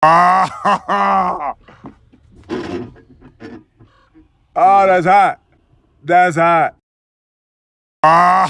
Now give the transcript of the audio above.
Ah, oh, that's hot. That's hot. Ah.